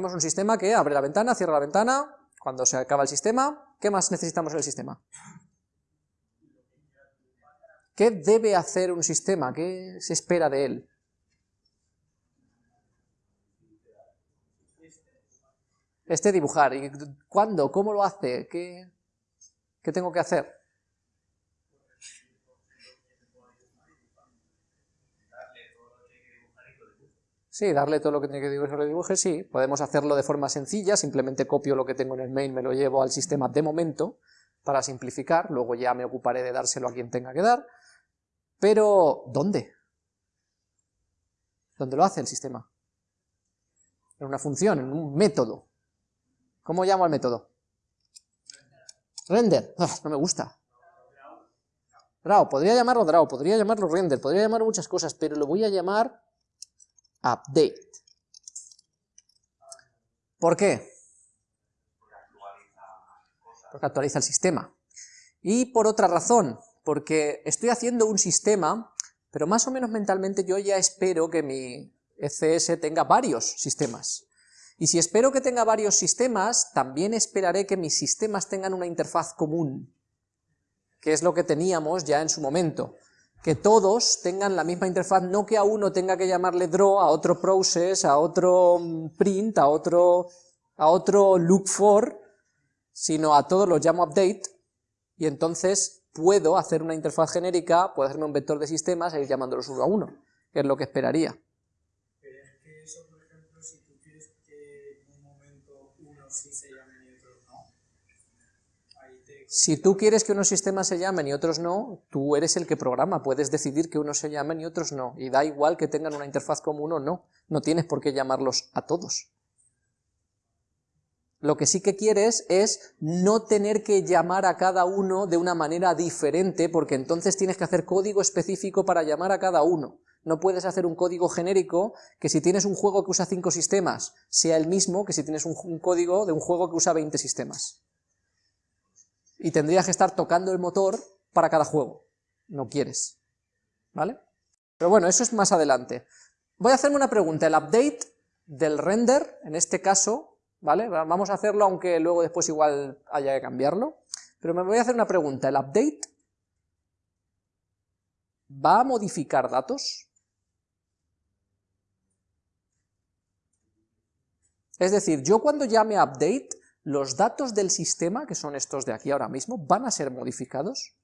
Tenemos un sistema que abre la ventana, cierra la ventana, cuando se acaba el sistema, ¿qué más necesitamos en el sistema? ¿Qué debe hacer un sistema? ¿Qué se espera de él? Este dibujar. ¿Y cuándo? ¿Cómo lo hace? ¿Qué, qué tengo que hacer? Sí, darle todo lo que tiene que dibujar, lo dibuje, sí. Podemos hacerlo de forma sencilla, simplemente copio lo que tengo en el main, me lo llevo al sistema de momento, para simplificar, luego ya me ocuparé de dárselo a quien tenga que dar. Pero, ¿dónde? ¿Dónde lo hace el sistema? En una función, en un método. ¿Cómo llamo al método? Render. Ah, no me gusta. Draw, podría llamarlo draw, podría llamarlo render, podría llamarlo muchas cosas, pero lo voy a llamar update. ¿Por qué? Porque actualiza el sistema. Y por otra razón, porque estoy haciendo un sistema, pero más o menos mentalmente yo ya espero que mi ECS tenga varios sistemas. Y si espero que tenga varios sistemas, también esperaré que mis sistemas tengan una interfaz común, que es lo que teníamos ya en su momento que todos tengan la misma interfaz, no que a uno tenga que llamarle draw, a otro process, a otro mm, print, a otro, a otro look for, sino a todos los llamo update, y entonces puedo hacer una interfaz genérica, puedo hacerme un vector de sistemas e ir llamándolos uno a uno, que es lo que esperaría. Si tú quieres que unos sistemas se llamen y otros no, tú eres el que programa, puedes decidir que unos se llamen y otros no, y da igual que tengan una interfaz común o no, no tienes por qué llamarlos a todos. Lo que sí que quieres es no tener que llamar a cada uno de una manera diferente, porque entonces tienes que hacer código específico para llamar a cada uno. No puedes hacer un código genérico que si tienes un juego que usa cinco sistemas, sea el mismo que si tienes un, un código de un juego que usa 20 sistemas y tendrías que estar tocando el motor para cada juego. No quieres. ¿Vale? Pero bueno, eso es más adelante. Voy a hacerme una pregunta. El update del render, en este caso, ¿vale? Vamos a hacerlo aunque luego después igual haya que cambiarlo. Pero me voy a hacer una pregunta. ¿El update va a modificar datos? Es decir, yo cuando llame update, los datos del sistema, que son estos de aquí ahora mismo, van a ser modificados.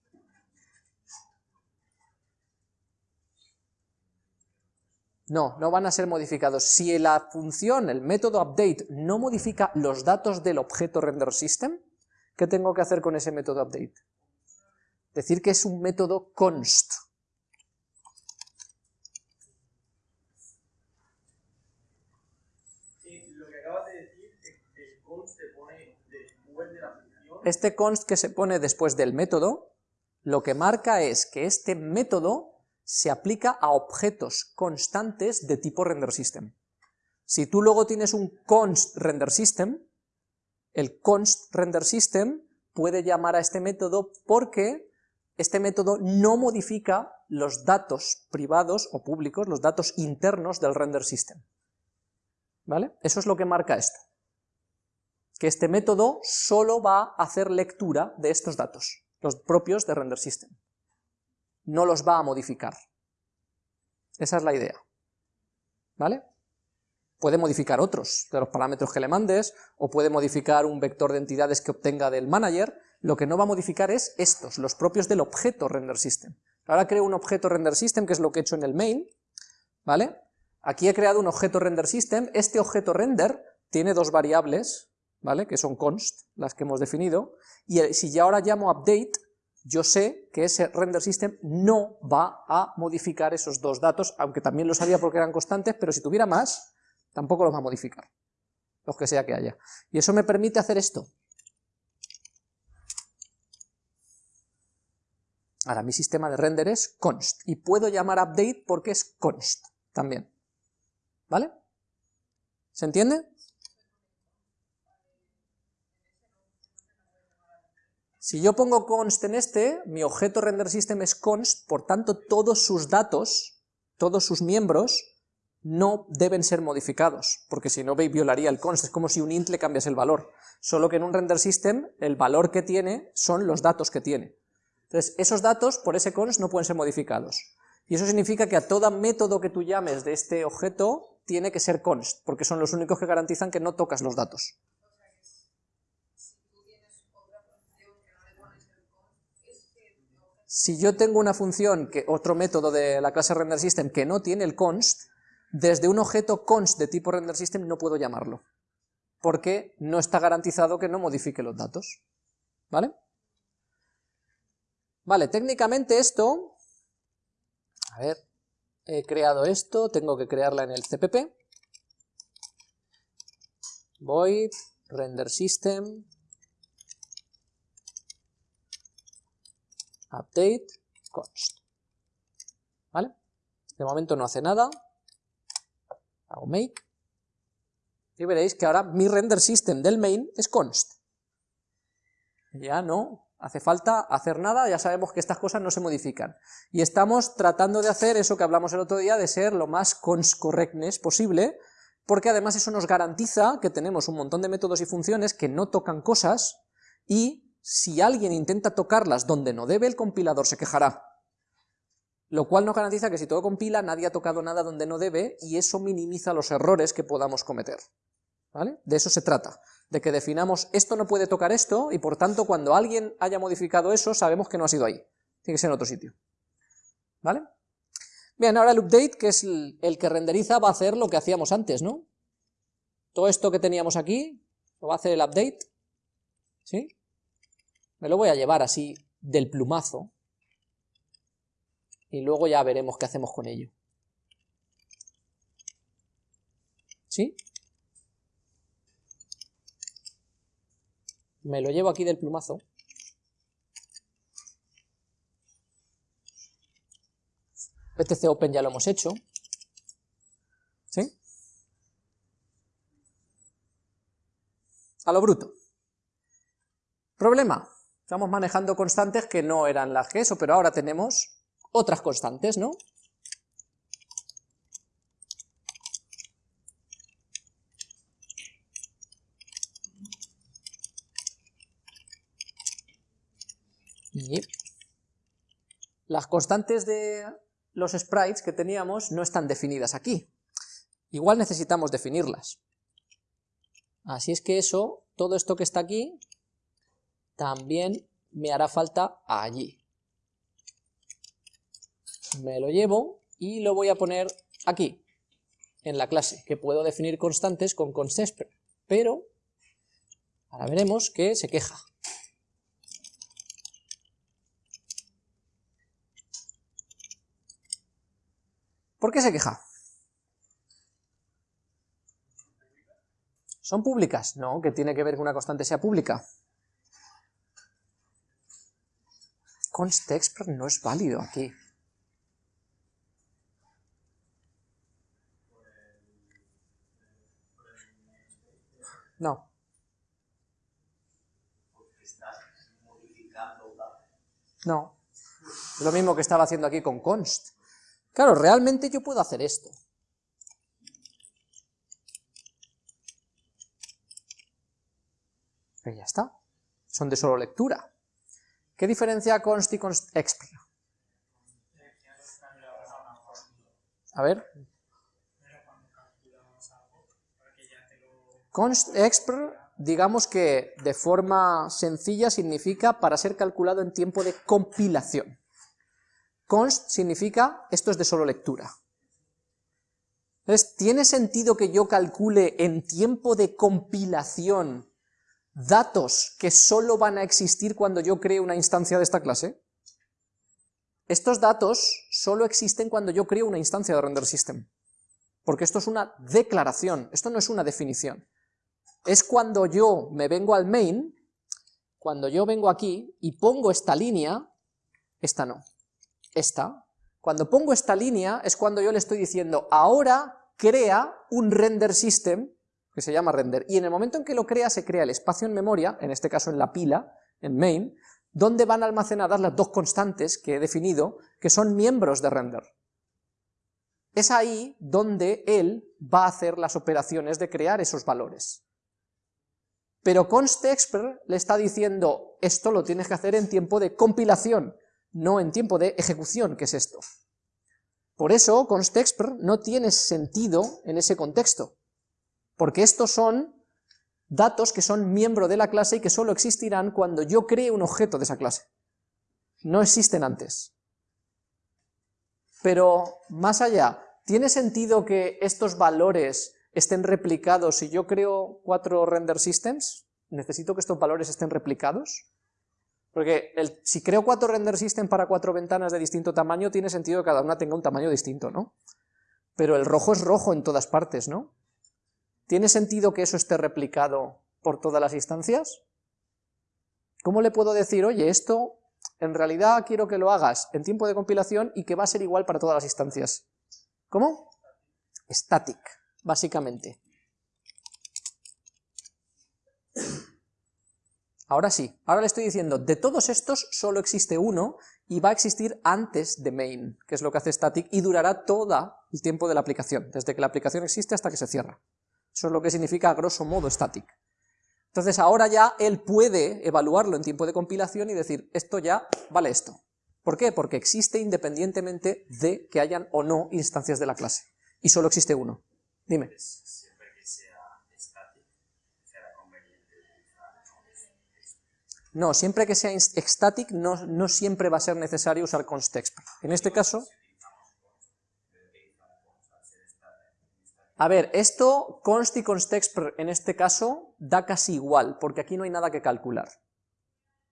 No, no van a ser modificados. Si la función, el método update, no modifica los datos del objeto render system, ¿qué tengo que hacer con ese método update? Decir que es un método const. Este const que se pone después del método, lo que marca es que este método se aplica a objetos constantes de tipo render system. Si tú luego tienes un const render system, el const render system puede llamar a este método porque este método no modifica los datos privados o públicos, los datos internos del render system. ¿Vale? Eso es lo que marca esto que este método solo va a hacer lectura de estos datos, los propios de render system. No los va a modificar. Esa es la idea. ¿Vale? Puede modificar otros de los parámetros que le mandes, o puede modificar un vector de entidades que obtenga del manager, lo que no va a modificar es estos, los propios del objeto render system. Ahora creo un objeto render system, que es lo que he hecho en el main, ¿vale? Aquí he creado un objeto render system, este objeto render tiene dos variables, ¿vale? que son const, las que hemos definido, y si ya ahora llamo update, yo sé que ese render system no va a modificar esos dos datos, aunque también lo sabía porque eran constantes, pero si tuviera más, tampoco los va a modificar, los que sea que haya. Y eso me permite hacer esto. Ahora, mi sistema de render es const, y puedo llamar update porque es const también. ¿Vale? ¿Se entiende? Si yo pongo const en este, mi objeto render system es const, por tanto todos sus datos, todos sus miembros, no deben ser modificados, porque si no violaría el const, es como si un int le cambiase el valor, solo que en un render system el valor que tiene son los datos que tiene. Entonces, esos datos por ese const no pueden ser modificados. Y eso significa que a todo método que tú llames de este objeto tiene que ser const, porque son los únicos que garantizan que no tocas los datos. Si yo tengo una función, que otro método de la clase renderSystem que no tiene el const, desde un objeto const de tipo renderSystem no puedo llamarlo, porque no está garantizado que no modifique los datos, ¿vale? Vale, técnicamente esto, a ver, he creado esto, tengo que crearla en el CPP, void render system update const, ¿vale? De momento no hace nada, hago make, y veréis que ahora mi render system del main es const. Ya no hace falta hacer nada, ya sabemos que estas cosas no se modifican. Y estamos tratando de hacer eso que hablamos el otro día, de ser lo más const correctness posible, porque además eso nos garantiza que tenemos un montón de métodos y funciones que no tocan cosas, y si alguien intenta tocarlas donde no debe, el compilador se quejará lo cual nos garantiza que si todo compila nadie ha tocado nada donde no debe y eso minimiza los errores que podamos cometer. ¿Vale? De eso se trata, de que definamos esto no puede tocar esto y por tanto cuando alguien haya modificado eso sabemos que no ha sido ahí, tiene que ser en otro sitio. ¿Vale? Bien, ahora el update, que es el, que renderiza, va a hacer lo que hacíamos antes, ¿no? Todo esto que teníamos aquí, lo va a hacer el update, ¿sí? Me lo voy a llevar así del plumazo, y luego ya veremos qué hacemos con ello. ¿Sí? Me lo llevo aquí del plumazo. PTC Open ya lo hemos hecho. ¿Sí? A lo bruto. Problema. Estamos manejando constantes que no eran las que eso, pero ahora tenemos otras constantes, ¿no? Y las constantes de los sprites que teníamos no están definidas aquí. Igual necesitamos definirlas. Así es que eso, todo esto que está aquí, también me hará falta allí me lo llevo y lo voy a poner aquí, en la clase, que puedo definir constantes con constExpr, pero ahora veremos que se queja. ¿Por qué se queja? ¿Son públicas? No, que tiene que ver que una constante sea pública. constExpr no es válido aquí. No. No. Lo mismo que estaba haciendo aquí con const. Claro, realmente yo puedo hacer esto. Pero ya está. Son de solo lectura. ¿Qué diferencia const y const expr? A ver, constExpr, digamos que de forma sencilla significa para ser calculado en tiempo de compilación. Const significa esto es de solo lectura. Entonces, ¿tiene sentido que yo calcule en tiempo de compilación datos que solo van a existir cuando yo cree una instancia de esta clase? Estos datos solo existen cuando yo creo una instancia de render system, porque esto es una declaración, esto no es una definición es cuando yo me vengo al main, cuando yo vengo aquí y pongo esta línea, esta no, esta, cuando pongo esta línea es cuando yo le estoy diciendo, ahora crea un render system, que se llama render, y en el momento en que lo crea, se crea el espacio en memoria, en este caso en la pila, en main, donde van almacenadas las dos constantes que he definido, que son miembros de render. es ahí donde él va a hacer las operaciones de crear esos valores. Pero constexpr le está diciendo, esto lo tienes que hacer en tiempo de compilación, no en tiempo de ejecución, que es esto. Por eso constexpr no tiene sentido en ese contexto, porque estos son datos que son miembro de la clase y que solo existirán cuando yo cree un objeto de esa clase. No existen antes. Pero más allá, ¿tiene sentido que estos valores estén replicados si yo creo cuatro render systems? ¿Necesito que estos valores estén replicados? Porque si creo cuatro render systems para cuatro ventanas de distinto tamaño, tiene sentido que cada una tenga un tamaño distinto, ¿no? Pero el rojo es rojo en todas partes, ¿no? ¿Tiene sentido que eso esté replicado por todas las instancias? ¿Cómo le puedo decir, oye, esto en realidad quiero que lo hagas en tiempo de compilación y que va a ser igual para todas las instancias? ¿Cómo? Static, básicamente. Ahora sí, ahora le estoy diciendo, de todos estos solo existe uno y va a existir antes de main, que es lo que hace static, y durará todo el tiempo de la aplicación, desde que la aplicación existe hasta que se cierra. Eso es lo que significa a grosso modo static. Entonces ahora ya él puede evaluarlo en tiempo de compilación y decir, esto ya vale esto. ¿Por qué? Porque existe independientemente de que hayan o no instancias de la clase. Y solo existe uno. Dime. No, siempre que sea static no, no siempre va a ser necesario usar constexpr. En este caso... A ver, esto, const y constexpr en este caso, da casi igual, porque aquí no hay nada que calcular.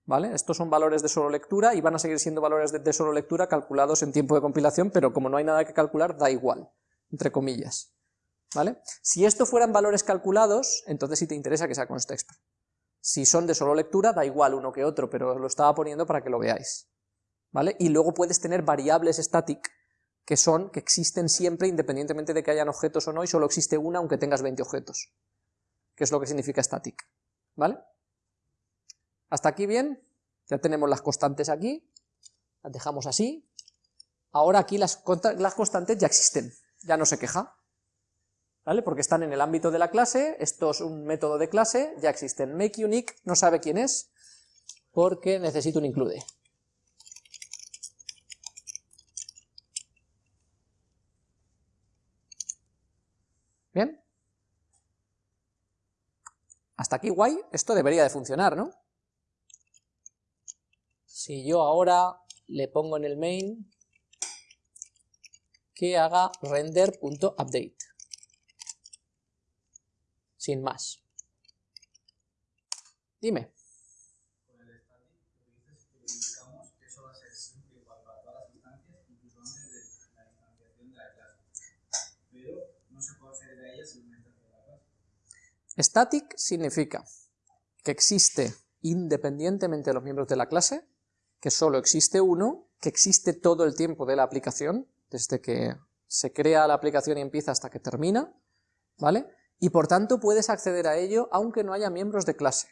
¿Vale? Estos son valores de solo lectura y van a seguir siendo valores de, solo lectura calculados en tiempo de compilación, pero como no hay nada que calcular, da igual, entre comillas. ¿Vale? Si esto fueran valores calculados, entonces sí te interesa que sea constexpr. Si son de solo lectura, da igual uno que otro, pero lo estaba poniendo para que lo veáis. ¿Vale? Y luego puedes tener variables static que son, que existen siempre independientemente de que hayan objetos o no, y solo existe una aunque tengas 20 objetos, que es lo que significa static, ¿vale? ¿Hasta aquí bien? Ya tenemos las constantes aquí, las dejamos así, ahora aquí las, las constantes ya existen, ya no se queja, ¿vale? Porque están en el ámbito de la clase, esto es un método de clase, ya existen, make unique no sabe quién es, porque necesito un include. ¿Bien? Hasta aquí guay, esto debería de funcionar, ¿no? Si yo ahora le pongo en el main que haga render.update, sin más. Dime. Static significa que existe independientemente de los miembros de la clase, que solo existe uno, que existe todo el tiempo de la aplicación, desde que se crea la aplicación y empieza hasta que termina, ¿vale? Y por tanto puedes acceder a ello aunque no haya miembros de clase.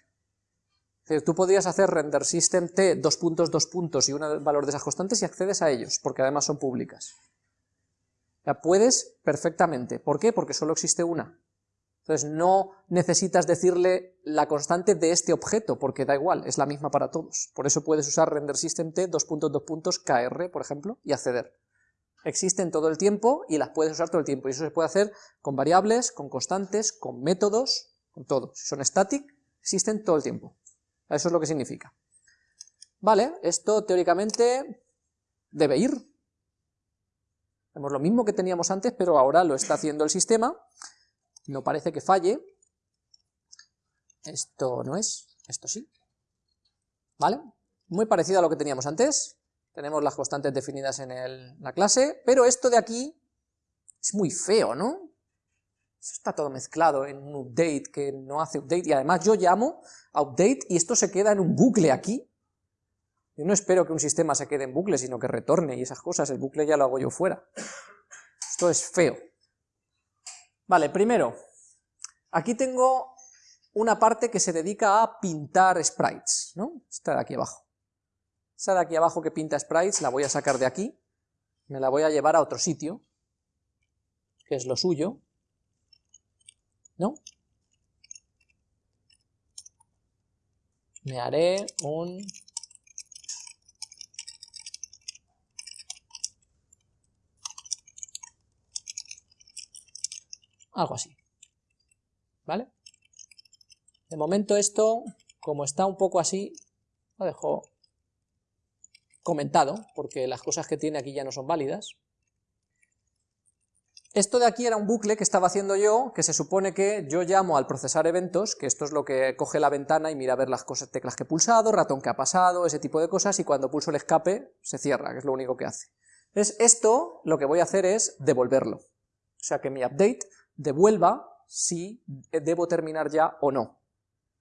Es decir, tú podrías hacer render system t, dos puntos, dos puntos y un valor de esas constantes y accedes a ellos, porque además son públicas. Ya puedes perfectamente. ¿Por qué? Porque solo existe una. Entonces no necesitas decirle la constante de este objeto, porque da igual, es la misma para todos. Por eso puedes usar render system t, kr, por ejemplo, y acceder. Existen todo el tiempo y las puedes usar todo el tiempo, y eso se puede hacer con variables, con constantes, con métodos, con todo. Si son static, existen todo el tiempo. Eso es lo que significa. Vale, esto teóricamente debe ir. Tenemos lo mismo que teníamos antes, pero ahora lo está haciendo el sistema, no parece que falle, esto no es, esto sí, ¿vale? Muy parecido a lo que teníamos antes, tenemos las constantes definidas en la clase, pero esto de aquí es muy feo, ¿no? está todo mezclado en un update que no hace update, y además yo llamo a update y esto se queda en un bucle aquí. Yo no espero que un sistema se quede en bucle, sino que retorne y esas cosas, el bucle ya lo hago yo fuera. Esto es feo. Vale, primero, aquí tengo una parte que se dedica a pintar sprites, ¿no? Esta de aquí abajo. Esta de aquí abajo que pinta sprites la voy a sacar de aquí, me la voy a llevar a otro sitio, que es lo suyo, ¿no? Me haré un algo así. ¿Vale? De momento esto, como está un poco así, lo dejo comentado, porque las cosas que tiene aquí ya no son válidas. Esto de aquí era un bucle que estaba haciendo yo, que se supone que yo llamo al procesar eventos, que esto es lo que coge la ventana y mira a ver las cosas, teclas que he pulsado, ratón que ha pasado, ese tipo de cosas, y cuando pulso el escape se cierra, que es lo único que hace. Entonces esto lo que voy a hacer es devolverlo. O sea que mi update devuelva si debo terminar ya o no,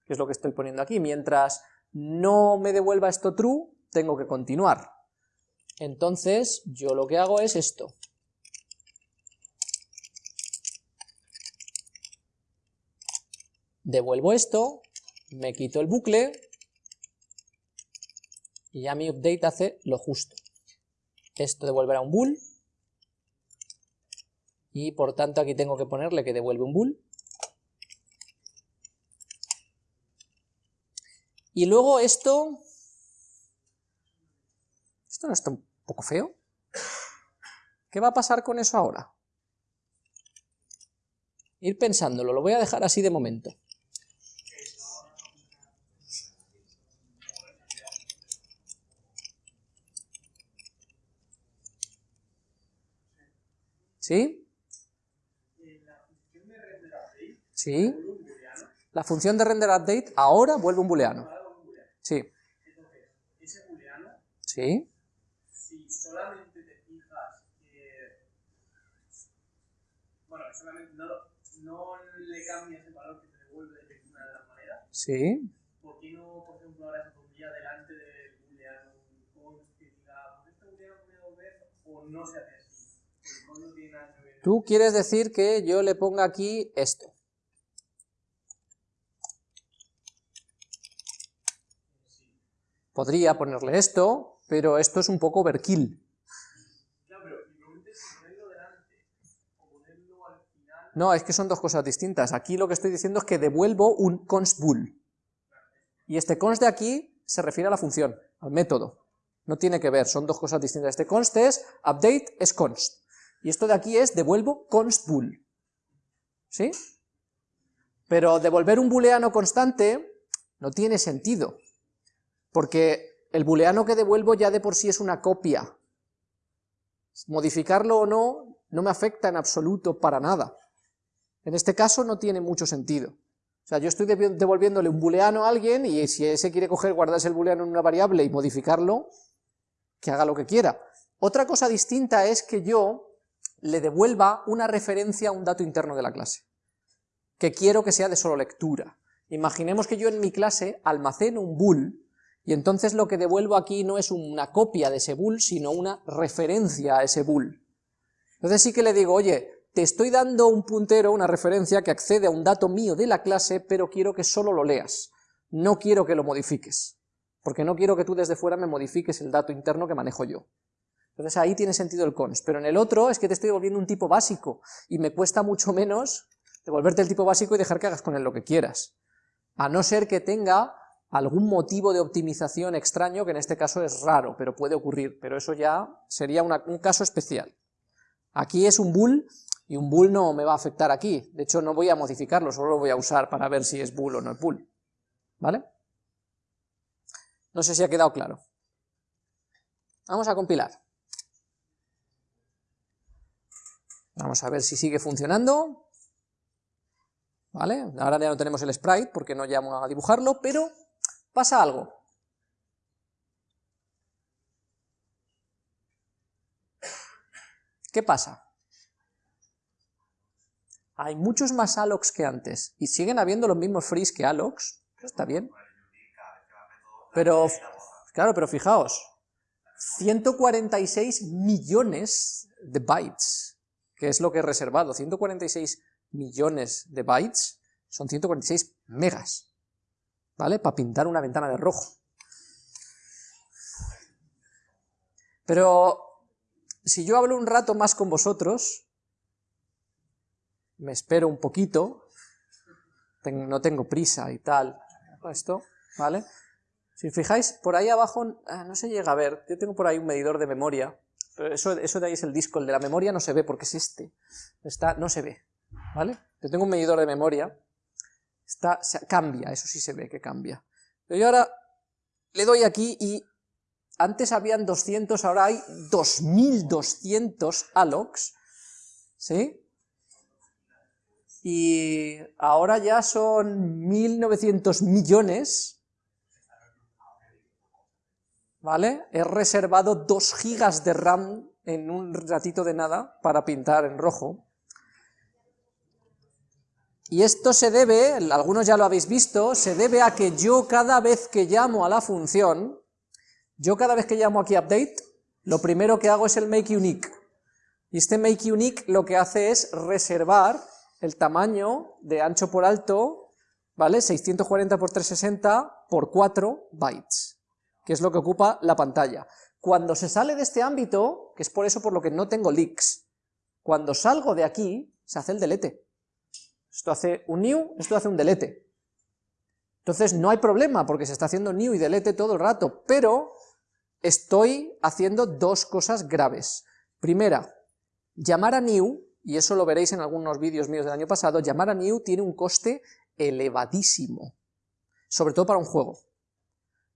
que es lo que estoy poniendo aquí. Mientras no me devuelva esto true, tengo que continuar. Entonces yo lo que hago es esto. Devuelvo esto, me quito el bucle, y ya mi update hace lo justo. Esto devolverá un bool, y por tanto aquí tengo que ponerle que devuelve un bool. Y luego esto... ¿Esto no está un poco feo? ¿Qué va a pasar con eso ahora? Ir pensándolo, lo voy a dejar así de momento. ¿Sí? Sí. La función de render update ahora vuelve un booleano. Sí. ese booleano. Sí. Si solamente te fijas que. Bueno, solamente no, no le cambias el valor que te devuelve de ninguna de las maneras. Sí. ¿Por qué no, por ejemplo, ahora se pondría delante del booleano un const que diga, pues este booleano puede devolver o no se hace así? No tiene nada que ver. Tú quieres decir que yo le ponga aquí esto. Podría ponerle esto, pero esto es un poco overkill. No, es que son dos cosas distintas. Aquí lo que estoy diciendo es que devuelvo un const bool. Y este const de aquí se refiere a la función, al método. No tiene que ver, son dos cosas distintas. Este const es update es const. Y esto de aquí es devuelvo const bool. ¿Sí? Pero devolver un booleano constante no tiene sentido porque el booleano que devuelvo ya de por sí es una copia. Modificarlo o no, no me afecta en absoluto para nada. En este caso no tiene mucho sentido. O sea, yo estoy devolviéndole un booleano a alguien y si ese quiere coger, guardarse el booleano en una variable y modificarlo, que haga lo que quiera. Otra cosa distinta es que yo le devuelva una referencia a un dato interno de la clase, que quiero que sea de solo lectura. Imaginemos que yo en mi clase almaceno un bool y entonces lo que devuelvo aquí no es una copia de ese bool, sino una referencia a ese bool. Entonces sí que le digo, oye, te estoy dando un puntero, una referencia que accede a un dato mío de la clase, pero quiero que solo lo leas, no quiero que lo modifiques, porque no quiero que tú desde fuera me modifiques el dato interno que manejo yo. Entonces ahí tiene sentido el cons, pero en el otro es que te estoy devolviendo un tipo básico, y me cuesta mucho menos devolverte el tipo básico y dejar que hagas con él lo que quieras. A no ser que tenga algún motivo de optimización extraño, que en este caso es raro, pero puede ocurrir, pero eso ya sería un caso especial. Aquí es un bool, y un bool no me va a afectar aquí, de hecho no voy a modificarlo, solo lo voy a usar para ver si es bool o no es bool, ¿vale? No sé si ha quedado claro. Vamos a compilar. Vamos a ver si sigue funcionando. ¿Vale? Ahora ya no tenemos el sprite porque no llamo a dibujarlo, pero pasa algo. ¿Qué pasa? Hay muchos más allocs que antes, y siguen habiendo los mismos frees que allocs, está bien. Pero, claro, pero fijaos, 146 millones de bytes, que es lo que he reservado, 146 millones de bytes son 146 megas. ¿Vale? Para pintar una ventana de rojo. Pero si yo hablo un rato más con vosotros, me espero un poquito, no tengo prisa y tal, esto, ¿vale? Si fijáis, por ahí abajo, ah, no se llega a ver, yo tengo por ahí un medidor de memoria, pero eso, eso de ahí es el disco, el de la memoria no se ve porque es este, está, no se ve, ¿vale? Yo tengo un medidor de memoria, está, cambia, eso sí se ve que cambia. Pero yo ahora le doy aquí y antes habían 200, ahora hay 2200 allocs, ¿sí? Y ahora ya son 1900 millones, ¿vale? He reservado 2 gigas de RAM en un ratito de nada para pintar en rojo. Y esto se debe, algunos ya lo habéis visto, se debe a que yo cada vez que llamo a la función, yo cada vez que llamo aquí update, lo primero que hago es el make unique. Y este make unique lo que hace es reservar el tamaño de ancho por alto, ¿vale? 640 por 360 por 4 bytes, que es lo que ocupa la pantalla. Cuando se sale de este ámbito, que es por eso por lo que no tengo leaks, cuando salgo de aquí, se hace el delete. Esto hace un new, esto hace un delete. Entonces no hay problema, porque se está haciendo new y delete todo el rato, pero estoy haciendo dos cosas graves. Primera, llamar a new, y eso lo veréis en algunos vídeos míos del año pasado, llamar a new tiene un coste elevadísimo, sobre todo para un juego.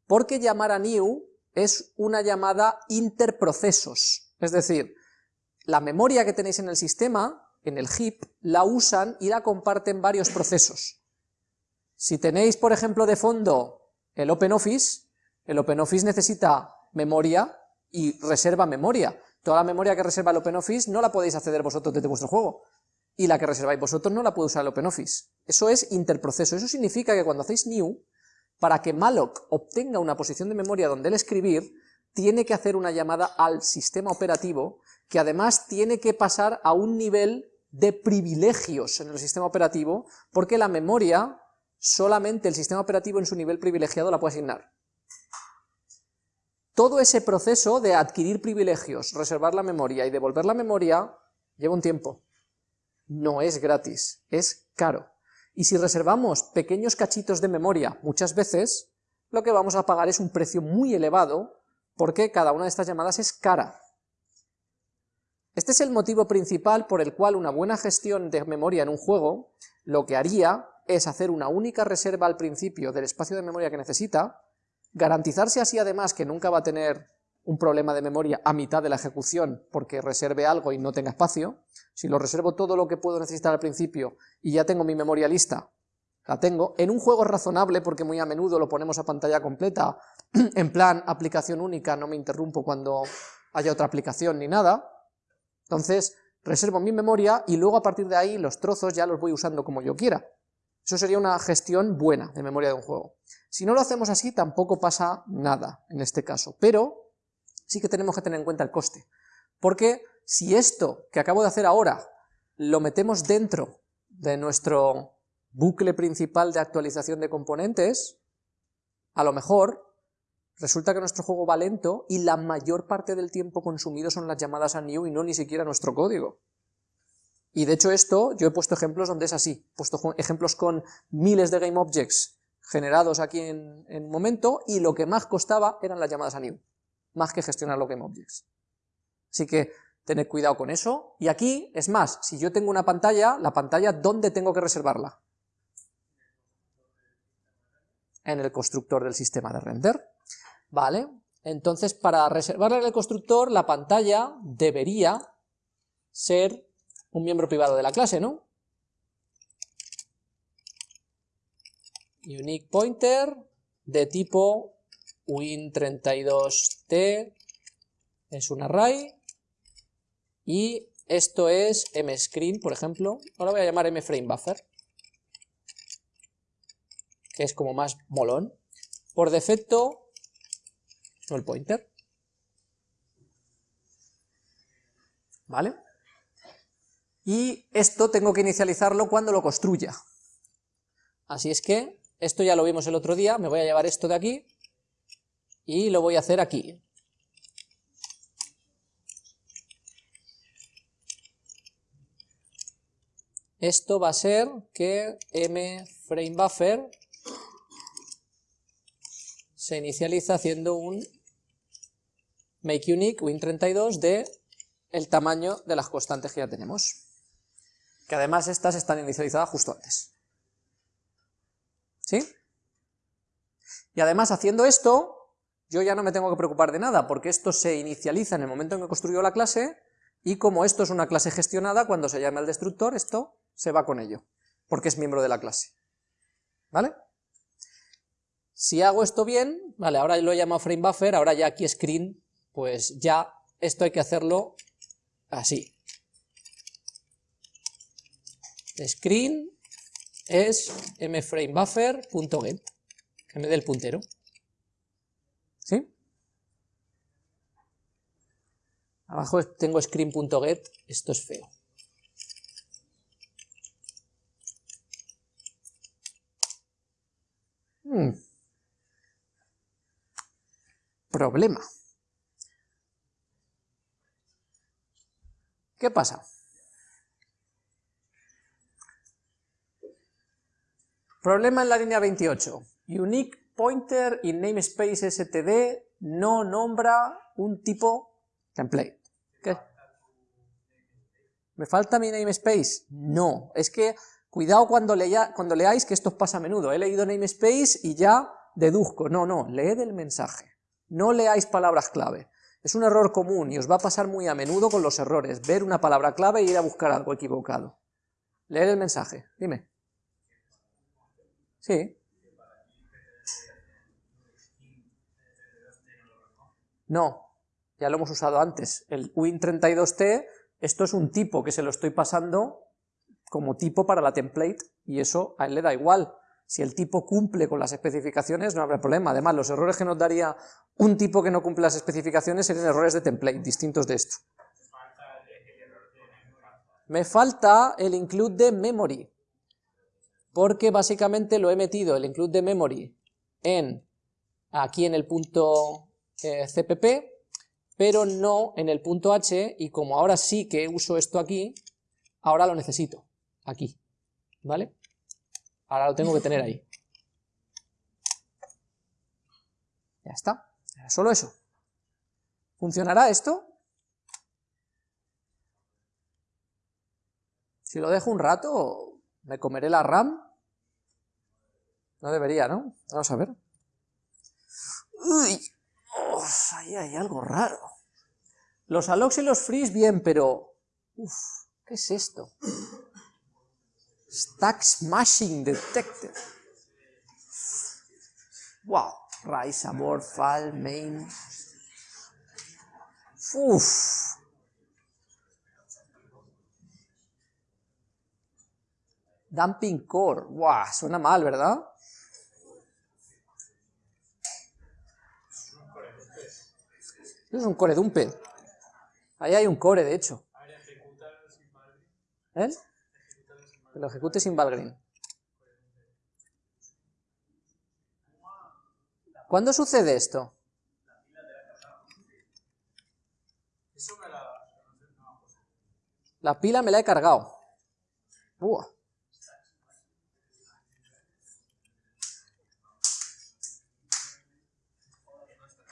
Porque llamar a new es una llamada interprocesos, es decir, la memoria que tenéis en el sistema en el heap, la usan y la comparten varios procesos. Si tenéis, por ejemplo, de fondo el OpenOffice, el OpenOffice necesita memoria y reserva memoria. Toda la memoria que reserva el OpenOffice no la podéis acceder vosotros desde vuestro juego, y la que reserváis vosotros no la puede usar el OpenOffice. Eso es interproceso, eso significa que cuando hacéis new, para que malloc obtenga una posición de memoria donde él escribir, tiene que hacer una llamada al sistema operativo, que además tiene que pasar a un nivel de privilegios en el sistema operativo, porque la memoria solamente el sistema operativo en su nivel privilegiado la puede asignar. Todo ese proceso de adquirir privilegios, reservar la memoria y devolver la memoria, lleva un tiempo. No es gratis, es caro. Y si reservamos pequeños cachitos de memoria muchas veces, lo que vamos a pagar es un precio muy elevado, porque cada una de estas llamadas es cara. Este es el motivo principal por el cual una buena gestión de memoria en un juego lo que haría es hacer una única reserva al principio del espacio de memoria que necesita, garantizarse así además que nunca va a tener un problema de memoria a mitad de la ejecución porque reserve algo y no tenga espacio, si lo reservo todo lo que puedo necesitar al principio y ya tengo mi memoria lista, la tengo, en un juego razonable porque muy a menudo lo ponemos a pantalla completa, en plan aplicación única, no me interrumpo cuando haya otra aplicación ni nada, entonces, reservo mi memoria y luego a partir de ahí los trozos ya los voy usando como yo quiera. Eso sería una gestión buena de memoria de un juego. Si no lo hacemos así, tampoco pasa nada en este caso, pero sí que tenemos que tener en cuenta el coste. Porque si esto que acabo de hacer ahora lo metemos dentro de nuestro bucle principal de actualización de componentes, a lo mejor Resulta que nuestro juego va lento y la mayor parte del tiempo consumido son las llamadas a new y no ni siquiera nuestro código. Y de hecho esto, yo he puesto ejemplos donde es así, he puesto ejemplos con miles de GameObjects generados aquí en, un momento, y lo que más costaba eran las llamadas a new, más que gestionar los GameObjects. Así que tened cuidado con eso, y aquí, es más, si yo tengo una pantalla, la pantalla, ¿dónde tengo que reservarla? En el constructor del sistema de render. ¿Vale? Entonces, para reservarle al constructor, la pantalla debería ser un miembro privado de la clase, ¿no? Unique pointer de tipo win32t es un array y esto es mscreen, por ejemplo, ahora voy a llamar mframebuffer, que es como más molón. Por defecto no el pointer. ¿Vale? Y esto tengo que inicializarlo cuando lo construya. Así es que, esto ya lo vimos el otro día, me voy a llevar esto de aquí, y lo voy a hacer aquí. esto va a ser que mFrameBuffer se inicializa haciendo un makeUnique win32 de el tamaño de las constantes que ya tenemos. Que además estas están inicializadas justo antes. ¿Sí? Y además haciendo esto, yo ya no me tengo que preocupar de nada, porque esto se inicializa en el momento en que construyo la clase, y como esto es una clase gestionada, cuando se llame al destructor, esto se va con ello, porque es miembro de la clase. ¿Vale? Si hago esto bien, vale, ahora lo he llamado FrameBuffer, ahora ya aquí screen, pues ya esto hay que hacerlo así. Screen es mframebuffer.get, que me dé el puntero. ¿Sí? Abajo tengo screen.get, esto es feo. Hmm. Problema. ¿Qué pasa? Problema en la línea 28. Unique pointer in namespace std no nombra un tipo template. ¿Qué? ¿Me falta mi namespace? No, es que cuidado cuando, cuando leáis que esto pasa a menudo. He leído namespace y ya deduzco. No, no, leed el mensaje. No leáis palabras clave. Es un error común y os va a pasar muy a menudo con los errores, ver una palabra clave e ir a buscar algo equivocado. Leer el mensaje, dime. Sí. No, ya lo hemos usado antes. El Win32T, esto es un tipo que se lo estoy pasando como tipo para la template, y eso a él le da igual. Si el tipo cumple con las especificaciones, no habrá problema. Además, los errores que nos daría un tipo que no cumple las especificaciones serían errores de template, distintos de esto. Me falta el include de memory porque básicamente lo he metido el include de memory en aquí en el punto eh, cpp, pero no en el punto h, y como ahora sí que uso esto aquí, ahora lo necesito, aquí, ¿vale? Ahora lo tengo que tener ahí. Ya está, solo eso. ¿Funcionará esto? Si lo dejo un rato, me comeré la RAM no debería, ¿no? Vamos a ver. Uy, ahí hay algo raro. Los allocs y los frees bien, pero... Uf, ¿qué es esto? Stack smashing detected. Wow, rise aboard, fall, main. Uf. Dumping core. Wow, suena mal, ¿verdad? es un core dumper. Ahí hay un core, de hecho. ¿Eh? Que lo ejecute sin Valgrind. ¿Cuándo sucede esto? La pila me la he cargado.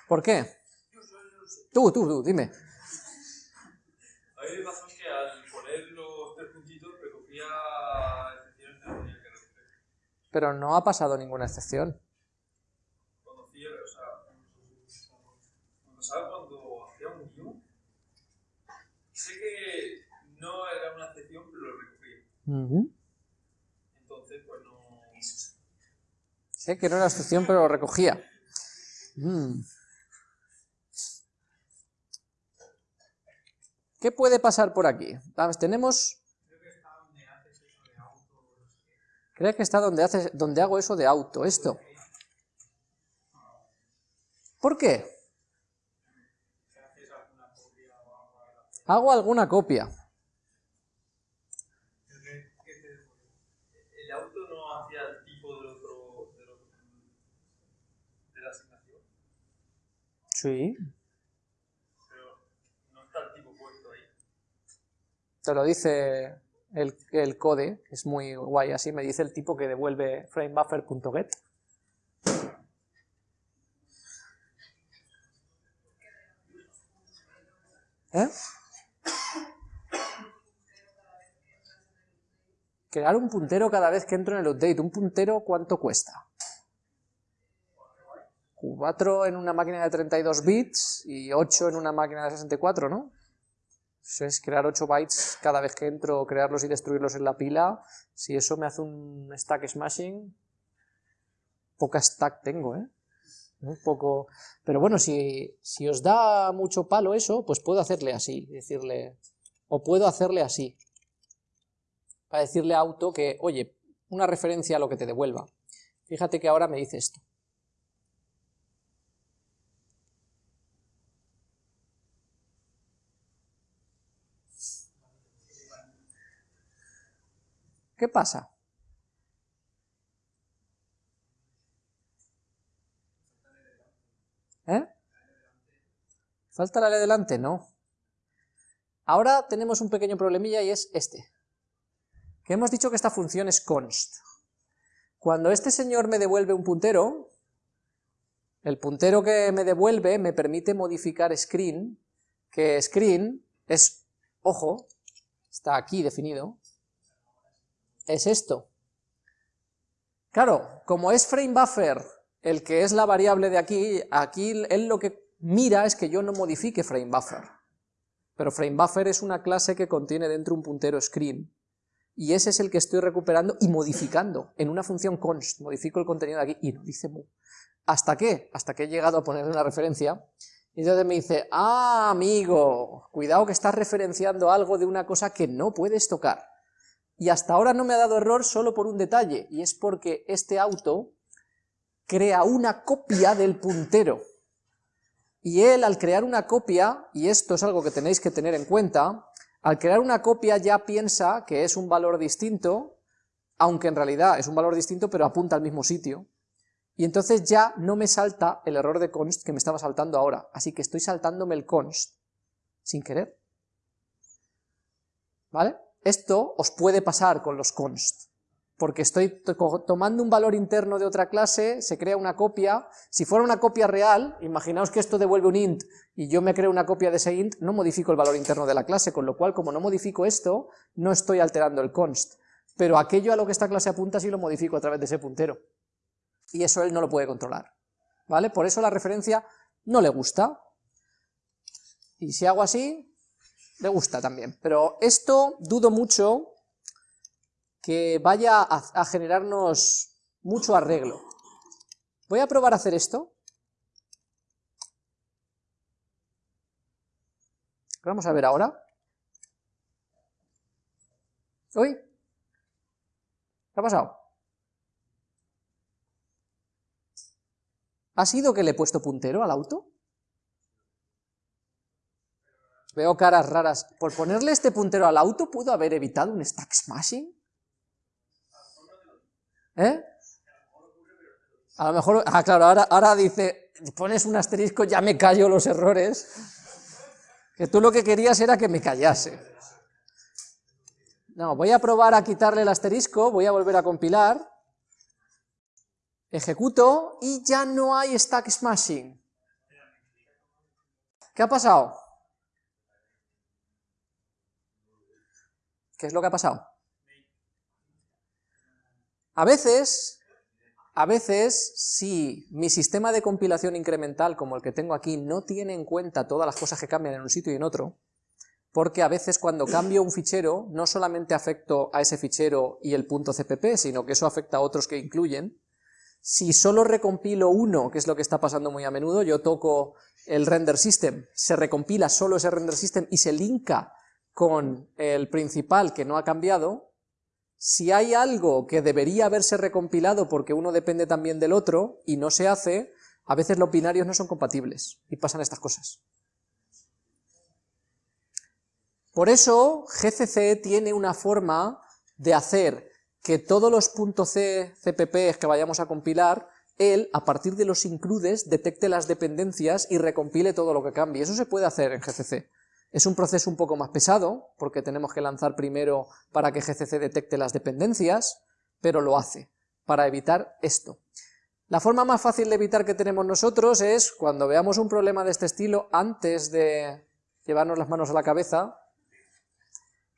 ¿Por qué? Tú, tú, tú, dime. A mí me pasó que al poner los tres puntitos recogía excepciones que tenía que recoger. Pero no ha pasado ninguna excepción. Cuando cierre, o sea, cuando sabes cuando hacía un guion, sé que no era una excepción, pero lo recogía. Entonces, pues no... Sé que no era excepción, pero lo recogía. Mm. ¿Qué puede pasar por aquí? tenemos... Creo que está donde, hace, donde hago eso de auto, esto. ¿Por qué? Hago alguna copia. ¿El auto no hacía el tipo del otro, de la asignación? Sí. Te lo dice el, el code, es muy guay, así me dice el tipo que devuelve framebuffer.get. ¿Eh? Crear un puntero cada vez que entro en el update. ¿Un puntero cuánto cuesta? 4 en una máquina de 32 bits y 8 en una máquina de 64, ¿no? Eso es crear 8 bytes cada vez que entro, crearlos y destruirlos en la pila. Si eso me hace un stack smashing, poca stack tengo, ¿eh? Un poco... Pero bueno, si, si os da mucho palo eso, pues puedo hacerle así, decirle... O puedo hacerle así para decirle a auto que, oye, una referencia a lo que te devuelva. Fíjate que ahora me dice esto. ¿Qué pasa? ¿Eh? ¿Falta la de delante? No. Ahora tenemos un pequeño problemilla y es este que hemos dicho que esta función es const. Cuando este señor me devuelve un puntero, el puntero que me devuelve me permite modificar screen, que screen es, ojo, está aquí definido, es esto. Claro, como es framebuffer el que es la variable de aquí, aquí él lo que mira es que yo no modifique framebuffer. Pero framebuffer es una clase que contiene dentro un puntero screen, y ese es el que estoy recuperando y modificando en una función const, modifico el contenido de aquí y no dice mu. ¿Hasta qué? Hasta que he llegado a ponerle una referencia y entonces me dice, ah, amigo, cuidado que estás referenciando algo de una cosa que no puedes tocar. Y hasta ahora no me ha dado error solo por un detalle, y es porque este auto crea una copia del puntero. Y él, al crear una copia, y esto es algo que tenéis que tener en cuenta, al crear una copia ya piensa que es un valor distinto, aunque en realidad es un valor distinto pero apunta al mismo sitio, y entonces ya no me salta el error de const que me estaba saltando ahora, así que estoy saltándome el const sin querer. ¿Vale? Esto os puede pasar con los const porque estoy tomando un valor interno de otra clase, se crea una copia, si fuera una copia real, imaginaos que esto devuelve un int y yo me creo una copia de ese int, no modifico el valor interno de la clase, con lo cual como no modifico esto, no estoy alterando el const, pero aquello a lo que esta clase apunta sí lo modifico a través de ese puntero, y eso él no lo puede controlar, ¿vale? Por eso la referencia no le gusta, y si hago así, le gusta también, pero esto dudo mucho que vaya a, generarnos mucho arreglo. Voy a probar a hacer esto. Vamos a ver ahora. ¿Uy? ¿Qué ha pasado? ¿Ha sido que le he puesto puntero al auto? Veo caras raras. ¿Por ponerle este puntero al auto pudo haber evitado un stack smashing? ¿Eh? A lo mejor, ah, claro, ahora, ahora dice, pones un asterisco, ya me callo los errores, que tú lo que querías era que me callase. No, voy a probar a quitarle el asterisco, voy a volver a compilar, ejecuto y ya no hay stack smashing. ¿Qué ha pasado? ¿Qué es lo que ha pasado? A veces, a veces, si mi sistema de compilación incremental, como el que tengo aquí, no tiene en cuenta todas las cosas que cambian en un sitio y en otro, porque a veces cuando cambio un fichero, no solamente afecto a ese fichero y el punto .cpp, sino que eso afecta a otros que incluyen, si solo recompilo uno, que es lo que está pasando muy a menudo, yo toco el render system, se recompila solo ese render system y se linka con el principal que no ha cambiado, si hay algo que debería haberse recompilado porque uno depende también del otro y no se hace, a veces los binarios no son compatibles y pasan estas cosas. Por eso GCC tiene una forma de hacer que todos los que vayamos a compilar, él, a partir de los includes, detecte las dependencias y recompile todo lo que cambie. Eso se puede hacer en GCC. Es un proceso un poco más pesado, porque tenemos que lanzar primero para que GCC detecte las dependencias, pero lo hace, para evitar esto. La forma más fácil de evitar que tenemos nosotros es, cuando veamos un problema de este estilo, antes de llevarnos las manos a la cabeza,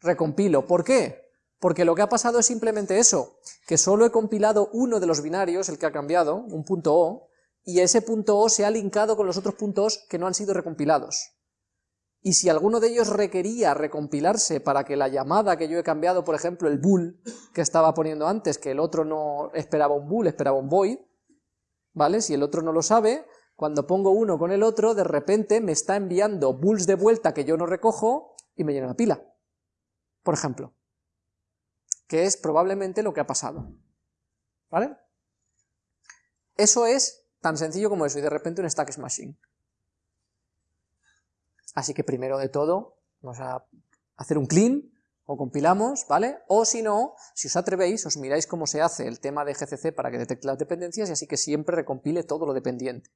recompilo. ¿Por qué? Porque lo que ha pasado es simplemente eso, que solo he compilado uno de los binarios, el que ha cambiado, un punto O, y ese punto O se ha linkado con los otros puntos que no han sido recompilados y si alguno de ellos requería recompilarse para que la llamada que yo he cambiado, por ejemplo, el bool que estaba poniendo antes, que el otro no esperaba un bool, esperaba un void, ¿vale? Si el otro no lo sabe, cuando pongo uno con el otro, de repente me está enviando bools de vuelta que yo no recojo y me llena la pila, por ejemplo, que es probablemente lo que ha pasado, ¿vale? Eso es tan sencillo como eso, y de repente un stack smashing. Así que primero de todo, vamos a hacer un clean, o compilamos, ¿vale? O si no, si os atrevéis, os miráis cómo se hace el tema de GCC para que detecte las dependencias y así que siempre recompile todo lo dependiente.